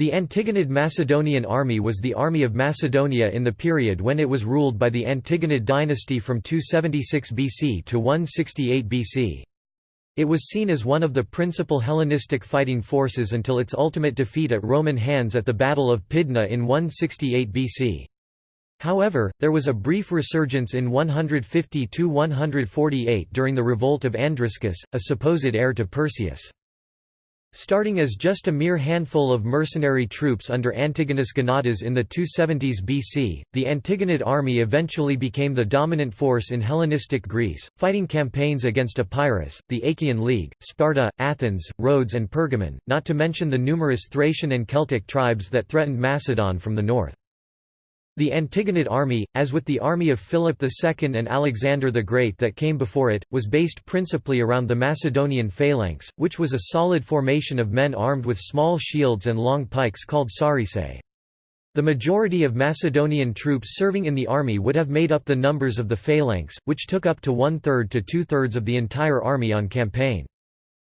The Antigonid Macedonian army was the army of Macedonia in the period when it was ruled by the Antigonid dynasty from 276 BC to 168 BC. It was seen as one of the principal Hellenistic fighting forces until its ultimate defeat at Roman hands at the Battle of Pydna in 168 BC. However, there was a brief resurgence in 150–148 during the revolt of Andriscus, a supposed heir to Perseus. Starting as just a mere handful of mercenary troops under Antigonus Gonatas in the 270s BC, the Antigonid army eventually became the dominant force in Hellenistic Greece, fighting campaigns against Epirus, the Achaean League, Sparta, Athens, Rhodes and Pergamon, not to mention the numerous Thracian and Celtic tribes that threatened Macedon from the north. The Antigonid army, as with the army of Philip II and Alexander the Great that came before it, was based principally around the Macedonian phalanx, which was a solid formation of men armed with small shields and long pikes called sarisae. The majority of Macedonian troops serving in the army would have made up the numbers of the phalanx, which took up to one-third to two-thirds of the entire army on campaign.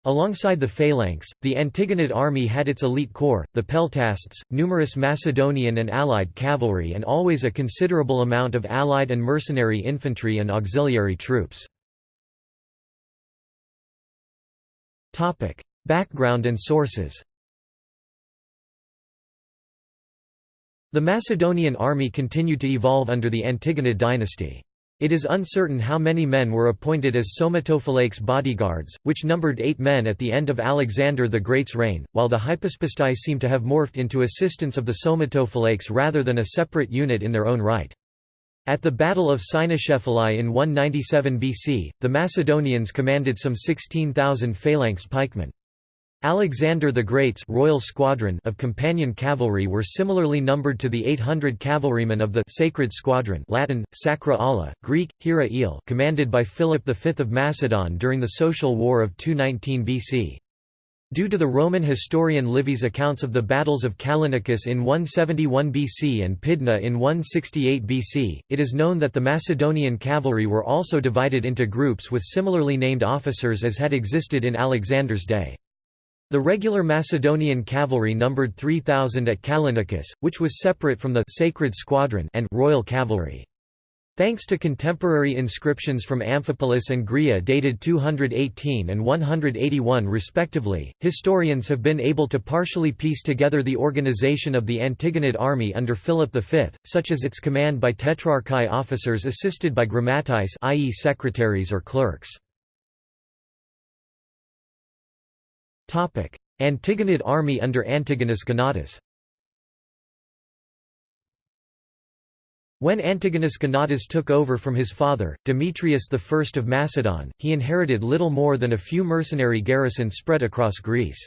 Alongside the phalanx, the Antigonid army had its elite corps, the peltasts, numerous Macedonian and allied cavalry and always a considerable amount of allied and mercenary infantry and auxiliary troops. Background and sources The Macedonian army continued to evolve under the Antigonid dynasty. It is uncertain how many men were appointed as Somatophylax bodyguards, which numbered eight men at the end of Alexander the Great's reign, while the Hypaspestai seem to have morphed into assistants of the Somatophylax rather than a separate unit in their own right. At the Battle of Cynoscephalae in 197 BC, the Macedonians commanded some 16,000 phalanx pikemen. Alexander the Great's royal squadron of companion cavalry were similarly numbered to the 800 cavalrymen of the Sacred Squadron Latin, Sacra Ala, Greek, hiera ile commanded by Philip V of Macedon during the Social War of 219 BC. Due to the Roman historian Livy's accounts of the battles of Callinicus in 171 BC and Pydna in 168 BC, it is known that the Macedonian cavalry were also divided into groups with similarly named officers as had existed in Alexander's day. The regular Macedonian cavalry numbered 3,000 at Callinicus, which was separate from the Sacred Squadron and Royal Cavalry. Thanks to contemporary inscriptions from Amphipolis and Gria dated 218 and 181 respectively, historians have been able to partially piece together the organization of the Antigonid army under Philip V, such as its command by tetrarchy officers assisted by grammateis i.e. secretaries or clerks. Antigonid army under Antigonus Gonatas When Antigonus Gonatas took over from his father, Demetrius I of Macedon, he inherited little more than a few mercenary garrisons spread across Greece.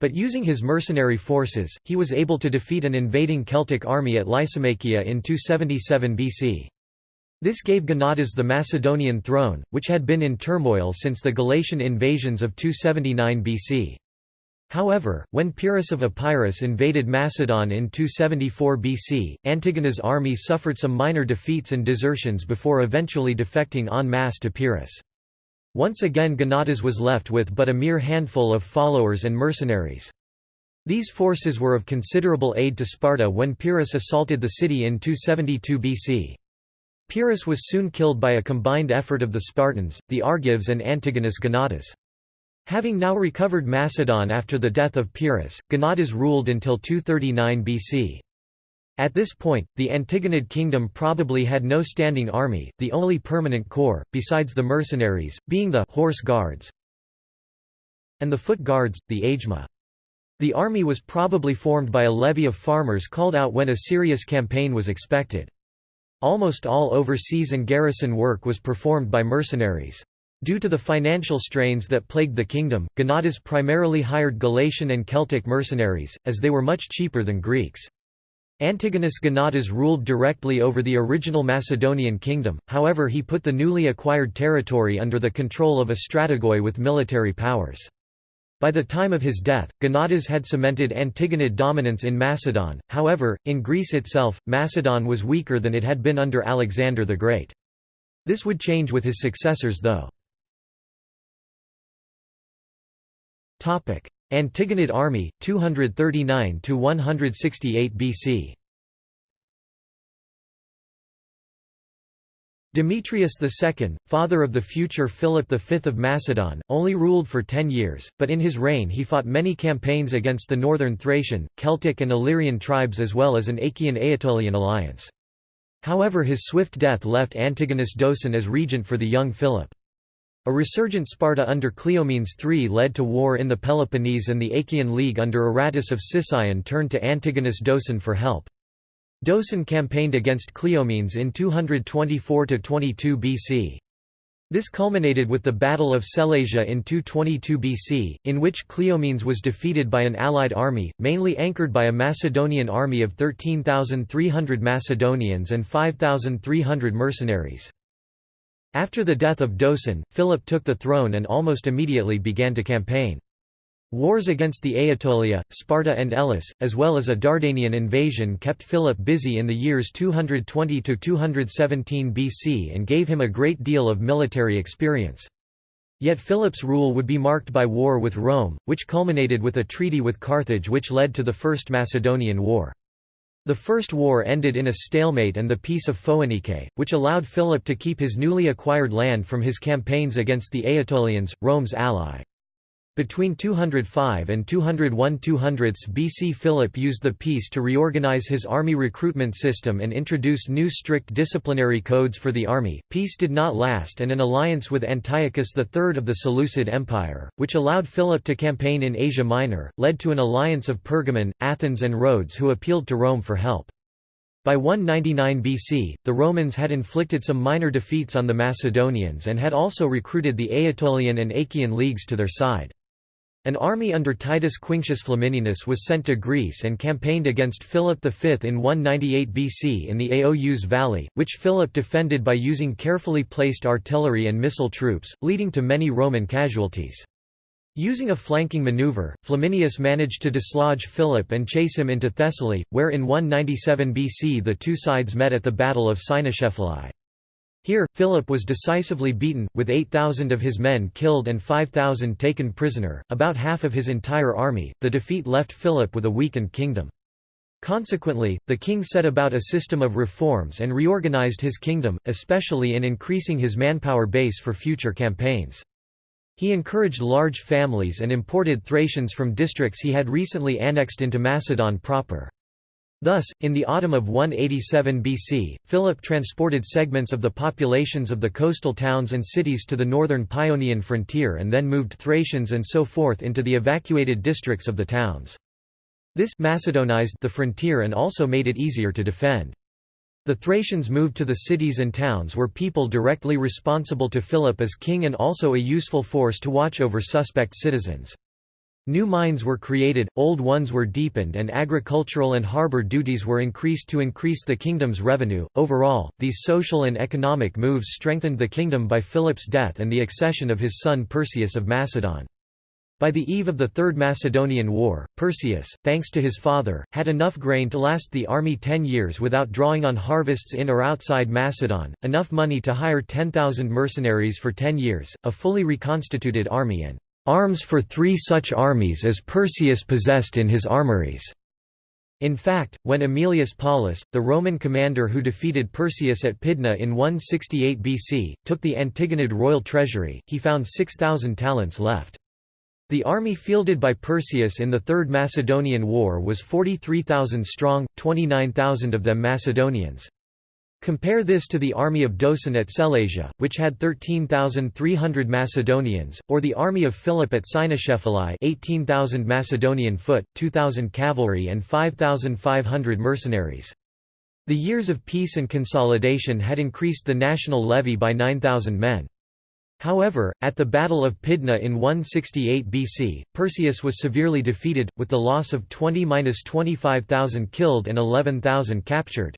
But using his mercenary forces, he was able to defeat an invading Celtic army at Lysimachia in 277 BC. This gave Gonatas the Macedonian throne, which had been in turmoil since the Galatian invasions of 279 BC. However, when Pyrrhus of Epirus invaded Macedon in 274 BC, Antigonus' army suffered some minor defeats and desertions before eventually defecting en masse to Pyrrhus. Once again Gonatas was left with but a mere handful of followers and mercenaries. These forces were of considerable aid to Sparta when Pyrrhus assaulted the city in 272 BC. Pyrrhus was soon killed by a combined effort of the Spartans, the Argives and Antigonus Gonatas. Having now recovered Macedon after the death of Pyrrhus, Gonatas ruled until 239 BC. At this point, the Antigonid kingdom probably had no standing army, the only permanent corps, besides the mercenaries, being the horse guards and the foot guards, the agema. The army was probably formed by a levy of farmers called out when a serious campaign was expected. Almost all overseas and garrison work was performed by mercenaries. Due to the financial strains that plagued the kingdom, Gonatas primarily hired Galatian and Celtic mercenaries, as they were much cheaper than Greeks. Antigonus Gonatas ruled directly over the original Macedonian kingdom, however he put the newly acquired territory under the control of a strategoi with military powers. By the time of his death, Gonatas had cemented Antigonid dominance in Macedon, however, in Greece itself, Macedon was weaker than it had been under Alexander the Great. This would change with his successors though. Antigonid army, 239–168 BC Demetrius II, father of the future Philip V of Macedon, only ruled for ten years, but in his reign he fought many campaigns against the northern Thracian, Celtic and Illyrian tribes as well as an Achaean-Aetolian alliance. However his swift death left Antigonus Doson as regent for the young Philip. A resurgent Sparta under Cleomenes III led to war in the Peloponnese and the Achaean League under Aratus of Sicyon turned to Antigonus Doson for help. Doson campaigned against Cleomenes in 224–22 BC. This culminated with the Battle of Sellasia in 222 BC, in which Cleomenes was defeated by an allied army, mainly anchored by a Macedonian army of 13,300 Macedonians and 5,300 mercenaries. After the death of Doson, Philip took the throne and almost immediately began to campaign. Wars against the Aetolia, Sparta and Elis, as well as a Dardanian invasion kept Philip busy in the years 220–217 BC and gave him a great deal of military experience. Yet Philip's rule would be marked by war with Rome, which culminated with a treaty with Carthage which led to the First Macedonian War. The First War ended in a stalemate and the Peace of Phoenike, which allowed Philip to keep his newly acquired land from his campaigns against the Aetolians, Rome's ally. Between 205 and 201 200 BC Philip used the peace to reorganize his army recruitment system and introduce new strict disciplinary codes for the army. Peace did not last and an alliance with Antiochus III of the Seleucid Empire, which allowed Philip to campaign in Asia Minor, led to an alliance of Pergamon, Athens and Rhodes who appealed to Rome for help. By 199 BC, the Romans had inflicted some minor defeats on the Macedonians and had also recruited the Aetolian and Achaean leagues to their side. An army under Titus Quinctius Flamininus was sent to Greece and campaigned against Philip V in 198 BC in the Aous Valley, which Philip defended by using carefully placed artillery and missile troops, leading to many Roman casualties. Using a flanking maneuver, Flamininus managed to dislodge Philip and chase him into Thessaly, where in 197 BC the two sides met at the Battle of Cynoscephalae. Here, Philip was decisively beaten, with 8,000 of his men killed and 5,000 taken prisoner, about half of his entire army. The defeat left Philip with a weakened kingdom. Consequently, the king set about a system of reforms and reorganized his kingdom, especially in increasing his manpower base for future campaigns. He encouraged large families and imported Thracians from districts he had recently annexed into Macedon proper. Thus, in the autumn of 187 BC, Philip transported segments of the populations of the coastal towns and cities to the northern Paeonian frontier and then moved Thracians and so forth into the evacuated districts of the towns. This Macedonized the frontier and also made it easier to defend. The Thracians moved to the cities and towns were people directly responsible to Philip as king and also a useful force to watch over suspect citizens. New mines were created, old ones were deepened, and agricultural and harbor duties were increased to increase the kingdom's revenue. Overall, these social and economic moves strengthened the kingdom by Philip's death and the accession of his son Perseus of Macedon. By the eve of the Third Macedonian War, Perseus, thanks to his father, had enough grain to last the army ten years without drawing on harvests in or outside Macedon, enough money to hire 10,000 mercenaries for ten years, a fully reconstituted army and arms for three such armies as Perseus possessed in his armories. In fact, when Aemilius Paulus, the Roman commander who defeated Perseus at Pydna in 168 BC, took the Antigonid royal treasury, he found 6,000 talents left. The army fielded by Perseus in the Third Macedonian War was 43,000 strong, 29,000 of them Macedonians. Compare this to the army of Doson at Sellasia, which had 13,300 Macedonians, or the army of Philip at Cynoscephalae 18,000 Macedonian foot, 2,000 cavalry and 5,500 mercenaries. The years of peace and consolidation had increased the national levy by 9,000 men. However, at the Battle of Pydna in 168 BC, Perseus was severely defeated, with the loss of 20–25,000 killed and 11,000 captured.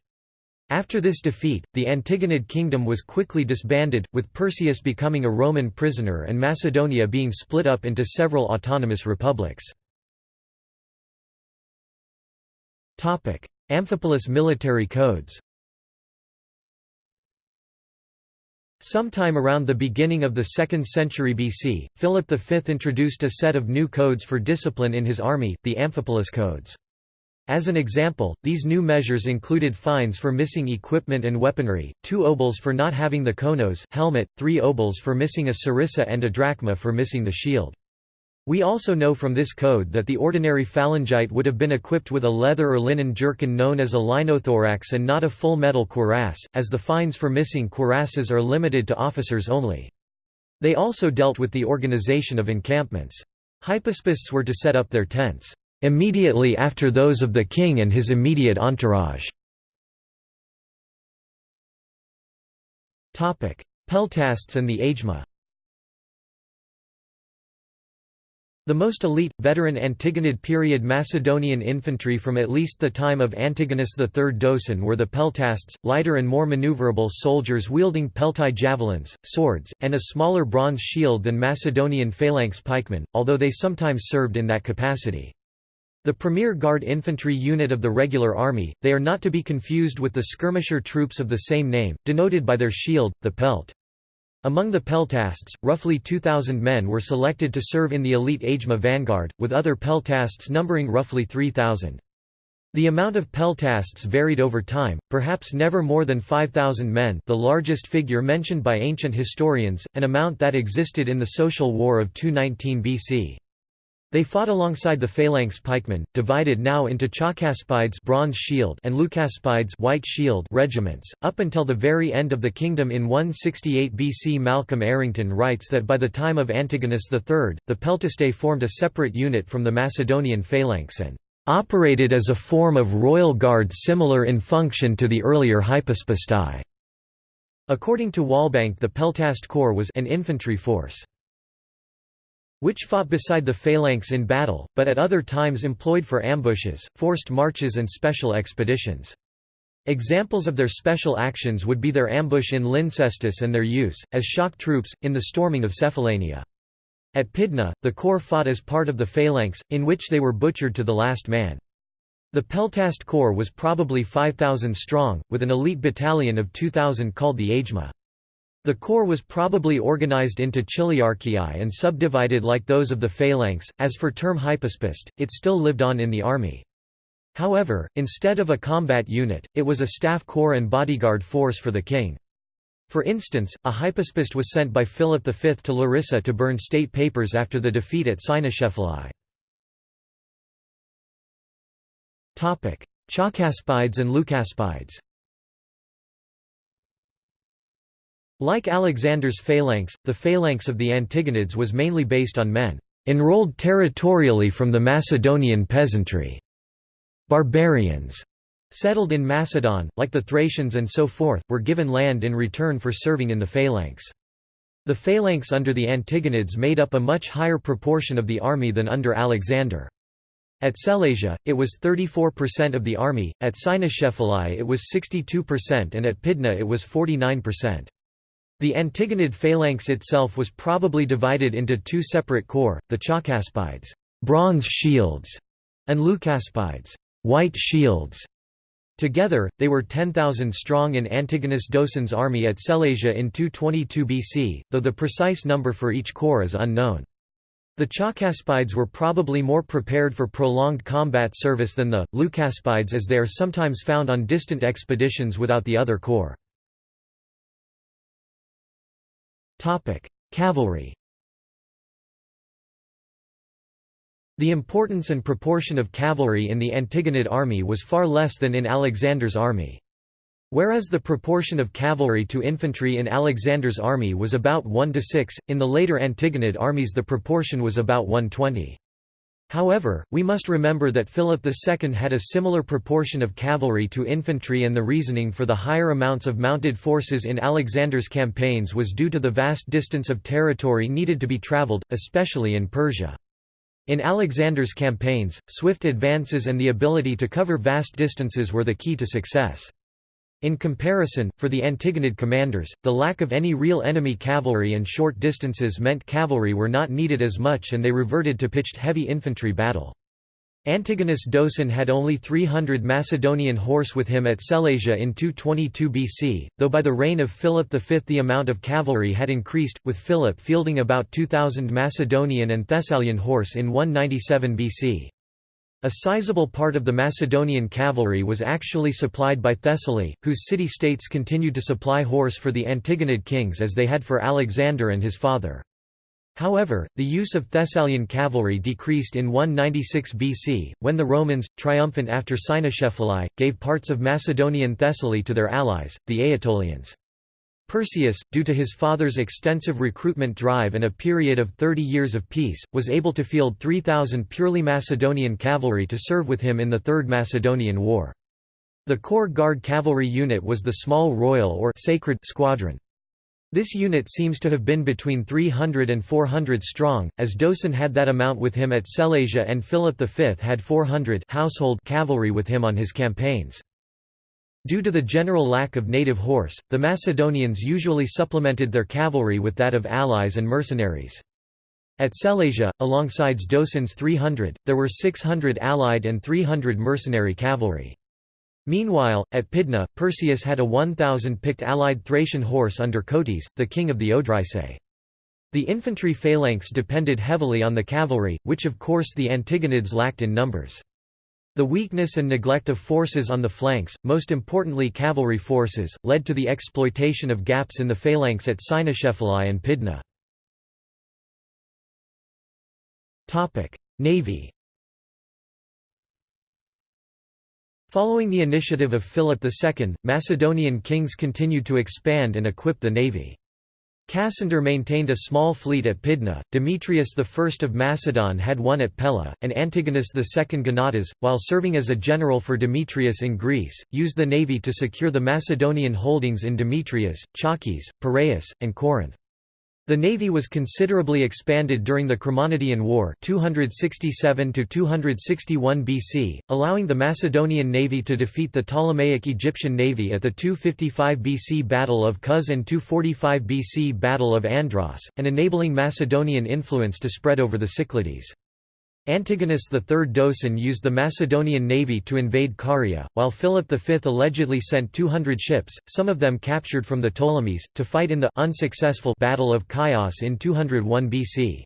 After this defeat, the Antigonid kingdom was quickly disbanded, with Perseus becoming a Roman prisoner and Macedonia being split up into several autonomous republics. Amphipolis military codes Sometime around the beginning of the 2nd century BC, Philip V introduced a set of new codes for discipline in his army, the Amphipolis Codes. As an example, these new measures included fines for missing equipment and weaponry, two obols for not having the konos helmet, three obols for missing a sarissa and a drachma for missing the shield. We also know from this code that the ordinary phalangite would have been equipped with a leather or linen jerkin known as a linothorax and not a full metal cuirass, as the fines for missing cuirasses are limited to officers only. They also dealt with the organization of encampments. Hypaspists were to set up their tents, "...immediately after those of the king and his immediate entourage." Peltasts and the Agema The most elite, veteran Antigonid period Macedonian infantry from at least the time of Antigonus III Doson were the peltasts, lighter and more maneuverable soldiers wielding peltai javelins, swords, and a smaller bronze shield than Macedonian phalanx pikemen, although they sometimes served in that capacity. The premier guard infantry unit of the regular army, they are not to be confused with the skirmisher troops of the same name, denoted by their shield, the pelt. Among the peltasts, roughly 2,000 men were selected to serve in the elite Agema vanguard, with other peltasts numbering roughly 3,000. The amount of peltasts varied over time, perhaps never more than 5,000 men the largest figure mentioned by ancient historians, an amount that existed in the Social War of 219 BC. They fought alongside the phalanx pikemen, divided now into Chalcaspides bronze shield and Leucaspides white shield regiments, up until the very end of the kingdom in 168 BC. Malcolm Errington writes that by the time of Antigonus III, the Peltastae formed a separate unit from the Macedonian phalanx and operated as a form of royal guard similar in function to the earlier Hypaspistae. According to Walbank the Peltast Corps was an infantry force which fought beside the phalanx in battle, but at other times employed for ambushes, forced marches and special expeditions. Examples of their special actions would be their ambush in Lyncestis and their use, as shock troops, in the storming of Cephallenia. At Pydna, the corps fought as part of the phalanx, in which they were butchered to the last man. The Peltast Corps was probably 5,000 strong, with an elite battalion of 2,000 called the Agema. The corps was probably organized into chiliarchiae and subdivided like those of the phalanx. As for term hypaspist, it still lived on in the army. However, instead of a combat unit, it was a staff corps and bodyguard force for the king. For instance, a hypaspist was sent by Philip V to Larissa to burn state papers after the defeat at Cynoscephalae. Chalcaspides and Leucaspides Like Alexander's phalanx, the phalanx of the Antigonids was mainly based on men enrolled territorially from the Macedonian peasantry. Barbarians settled in Macedon, like the Thracians and so forth, were given land in return for serving in the phalanx. The phalanx under the Antigonids made up a much higher proportion of the army than under Alexander. At Sellasia, it was 34% of the army, at Cynoscephalae it was 62% and at Pydna it was 49%. The Antigonid phalanx itself was probably divided into two separate corps, the Chalcaspides bronze shields", and Leucaspides white shields". Together, they were 10,000 strong in Antigonus Doson's army at Sellasia in 222 BC, though the precise number for each corps is unknown. The Chalcaspides were probably more prepared for prolonged combat service than the, Leucaspides as they are sometimes found on distant expeditions without the other corps. Cavalry The importance and proportion of cavalry in the Antigonid army was far less than in Alexander's army. Whereas the proportion of cavalry to infantry in Alexander's army was about 1 to 6, in the later Antigonid armies the proportion was about 120. However, we must remember that Philip II had a similar proportion of cavalry to infantry and the reasoning for the higher amounts of mounted forces in Alexander's campaigns was due to the vast distance of territory needed to be travelled, especially in Persia. In Alexander's campaigns, swift advances and the ability to cover vast distances were the key to success. In comparison, for the Antigonid commanders, the lack of any real enemy cavalry and short distances meant cavalry were not needed as much and they reverted to pitched heavy infantry battle. Antigonus Doson had only 300 Macedonian horse with him at Sellasia in 222 BC, though by the reign of Philip V the amount of cavalry had increased, with Philip fielding about 2,000 Macedonian and Thessalian horse in 197 BC. A sizable part of the Macedonian cavalry was actually supplied by Thessaly, whose city-states continued to supply horse for the Antigonid kings as they had for Alexander and his father. However, the use of Thessalian cavalry decreased in 196 BC, when the Romans, triumphant after Cynoscephalae, gave parts of Macedonian Thessaly to their allies, the Aetolians. Perseus, due to his father's extensive recruitment drive and a period of 30 years of peace, was able to field 3,000 purely Macedonian cavalry to serve with him in the Third Macedonian War. The Corps Guard cavalry unit was the small royal or sacred squadron. This unit seems to have been between 300 and 400 strong, as Doson had that amount with him at Sellasia and Philip V had 400 household cavalry with him on his campaigns. Due to the general lack of native horse, the Macedonians usually supplemented their cavalry with that of allies and mercenaries. At Sellasia, alongside Doson's 300, there were 600 allied and 300 mercenary cavalry. Meanwhile, at Pydna, Perseus had a 1,000 picked allied Thracian horse under Cotys, the king of the Odrysae. The infantry phalanx depended heavily on the cavalry, which of course the Antigonids lacked in numbers. The weakness and neglect of forces on the flanks, most importantly cavalry forces, led to the exploitation of gaps in the phalanx at Cynoscephalae and Pydna. Navy Following the initiative of Philip II, Macedonian kings continued to expand and equip the navy. Cassander maintained a small fleet at Pydna, Demetrius I of Macedon had one at Pella, and Antigonus II Gonatas, while serving as a general for Demetrius in Greece, used the navy to secure the Macedonian holdings in Demetrias, Chalkis, Piraeus, and Corinth. The navy was considerably expanded during the Chremonidean War 267 BC, allowing the Macedonian navy to defeat the Ptolemaic Egyptian navy at the 255 BC Battle of Cos and 245 BC Battle of Andros, and enabling Macedonian influence to spread over the Cyclades. Antigonus III Doson used the Macedonian navy to invade Caria, while Philip V allegedly sent 200 ships, some of them captured from the Ptolemies, to fight in the unsuccessful Battle of Chios in 201 BC.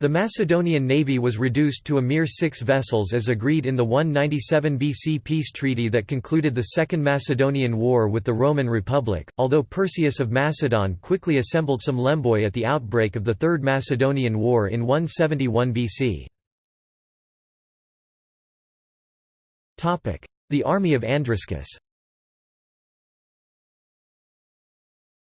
The Macedonian navy was reduced to a mere six vessels as agreed in the 197 BC peace treaty that concluded the Second Macedonian War with the Roman Republic, although Perseus of Macedon quickly assembled some lemboi at the outbreak of the Third Macedonian War in 171 BC. The army of Andriscus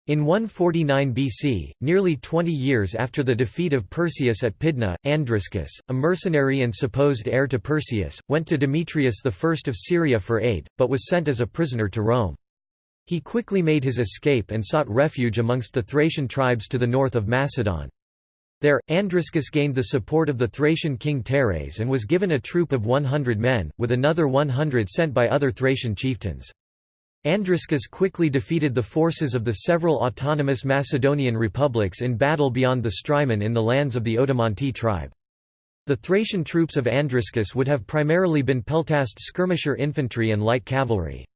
In 149 BC, nearly 20 years after the defeat of Perseus at Pydna, Andriscus, a mercenary and supposed heir to Perseus, went to Demetrius I of Syria for aid, but was sent as a prisoner to Rome. He quickly made his escape and sought refuge amongst the Thracian tribes to the north of Macedon. There, Andriscus gained the support of the Thracian king Teres and was given a troop of 100 men, with another 100 sent by other Thracian chieftains. Andriscus quickly defeated the forces of the several autonomous Macedonian republics in battle beyond the Strymon in the lands of the Odomanti tribe. The Thracian troops of Andriscus would have primarily been peltast skirmisher infantry and light cavalry.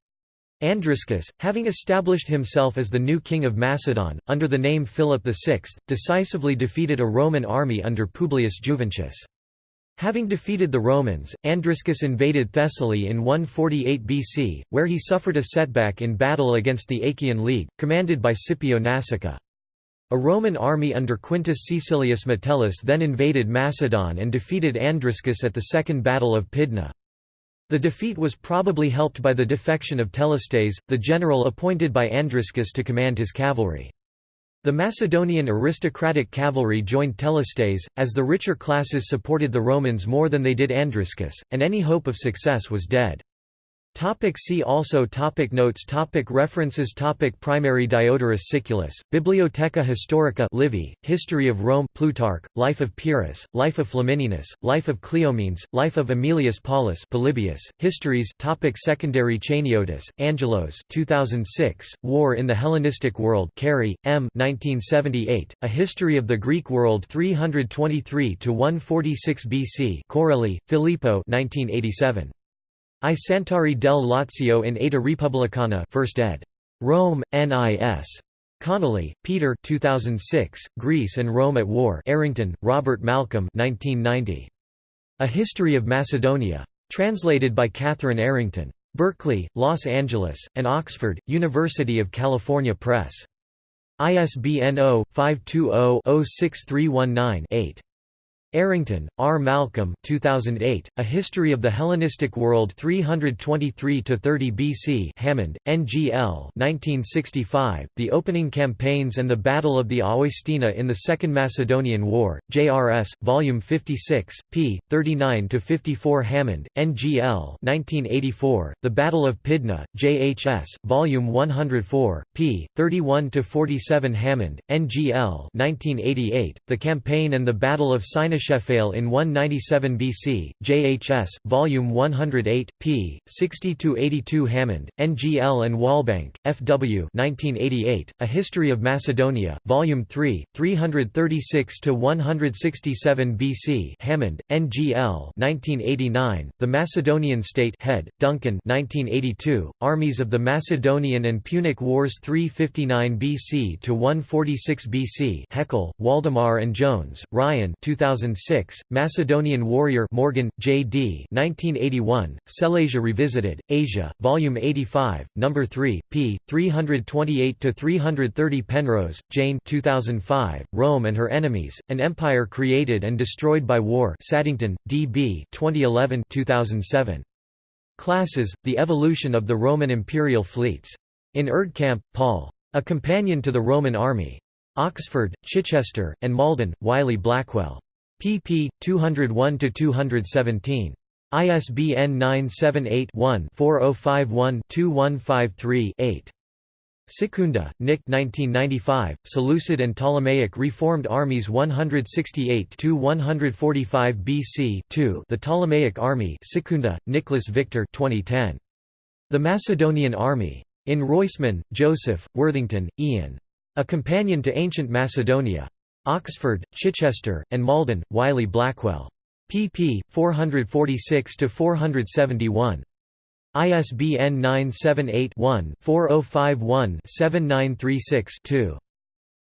Andriscus, having established himself as the new king of Macedon, under the name Philip VI, decisively defeated a Roman army under Publius Juventius. Having defeated the Romans, Andriscus invaded Thessaly in 148 BC, where he suffered a setback in battle against the Achaean League, commanded by Scipio Nasica. A Roman army under Quintus Caecilius Metellus then invaded Macedon and defeated Andriscus at the Second Battle of Pydna. The defeat was probably helped by the defection of Telestes, the general appointed by Andriscus to command his cavalry. The Macedonian aristocratic cavalry joined Telestes, as the richer classes supported the Romans more than they did Andriscus, and any hope of success was dead. Topic see also topic Notes topic References topic Primary Diodorus Siculus, Bibliotheca Historica Livy, History of Rome Plutarch, Life of Pyrrhus, Life of Flamininus, Life of Cleomenes, Life of Aemilius Paulus Polybius, Histories topic Secondary Chaniotis, Angelos 2006, War in the Hellenistic World Cary, M. 1978, A History of the Greek World 323–146 BC Coarelli, Filippo 1987. I Santuari del Lazio in Eta Repubblicana 1st ed. Rome, NIS. Connolly, Peter 2006, Greece and Rome at War Errington, Robert Malcolm 1990. A History of Macedonia. Translated by Catherine Errington. Berkeley, Los Angeles, and Oxford, University of California Press. ISBN 0-520-06319-8. Errington, R. Malcolm 2008, A History of the Hellenistic World 323–30 BC Hammond, N.G.L. 1965, The Opening Campaigns and the Battle of the Aoi Stena in the Second Macedonian War, JRS, Volume 56, p. 39–54 Hammond, N.G.L. 1984, The Battle of Pydna, JHS, Volume 104, p. 31–47 Hammond, N.G.L. 1988, The Campaign and the Battle of Sinai Shephael in 197 BC, JHS, Volume 108, p. 60–82 Hammond, NGL and Walbank, F.W. 1988, A History of Macedonia, Volume 3, 336–167 BC Hammond, NGL 1989, The Macedonian State Head, Duncan 1982, Armies of the Macedonian and Punic Wars 359 BC to 146 BC Heckel, Waldemar and Jones, Ryan 2000 2006, Macedonian Warrior Morgan, J.D. 1981, Sellasia Revisited, Asia, Volume 85, No. 3, p. 328–330 Penrose, Jane 2005, Rome and Her Enemies, An Empire Created and Destroyed by War Saddington, D.B. 2011 2007. Classes, The Evolution of the Roman Imperial Fleets. In Erdkamp, Paul. A Companion to the Roman Army. Oxford, Chichester, and Malden, Wiley Blackwell pp. 201–217. ISBN 978-1-4051-2153-8. Sekunda, Nick 1995, Seleucid and Ptolemaic Reformed Armies 168–145 BC 2 The Ptolemaic Army Sekunda, Nicholas Victor 2010. The Macedonian Army. In Roisman, Joseph, Worthington, Ian. A Companion to Ancient Macedonia. Oxford, Chichester, and Malden, Wiley Blackwell. pp. 446–471. ISBN 978 one 4051 7936 2.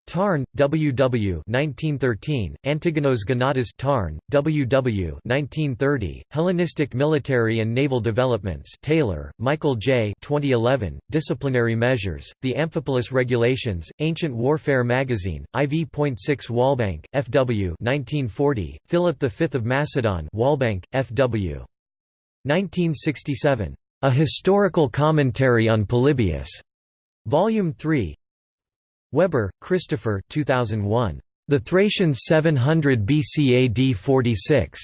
Tarn, W. W. 1913, Antigonos Gonatas Tarn, W. W. 1930, Hellenistic Military and Naval Developments Taylor, Michael J. 2011, Disciplinary Measures, The Amphipolis Regulations, Ancient Warfare Magazine, IV.6 Walbank, F.W. 1940, Philip V of Macedon Walbank, F.W. 1967. A Historical Commentary on Polybius. Volume 3, Webber, Christopher 2001. The Thracians 700 BC AD 46.